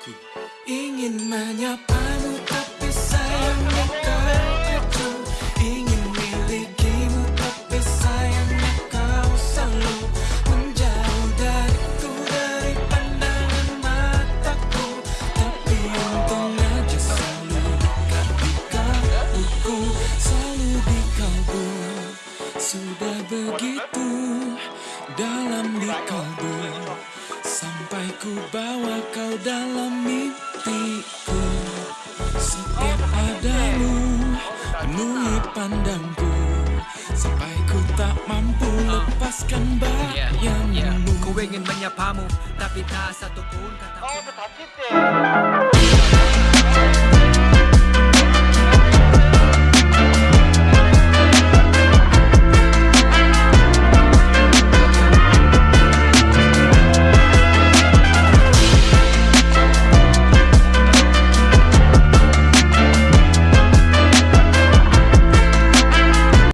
Ku ingin menyapamu tapi sayangnya kau acuh Ingin milikimu tapi sayangnya kau selalu Menjauh dariku dari pandangan mataku. Tapi untung aja selalu dekat di kalbuku Selalu di kalbu Sudah begitu dalam di kalbu Ku bawa kau dalam mimpiku. Setiap adamu penuhi pandangku. Sampai ku tak mampu lepaskan bayangmu Ku ingin menyapamu tapi tak satu pun kata. Oh,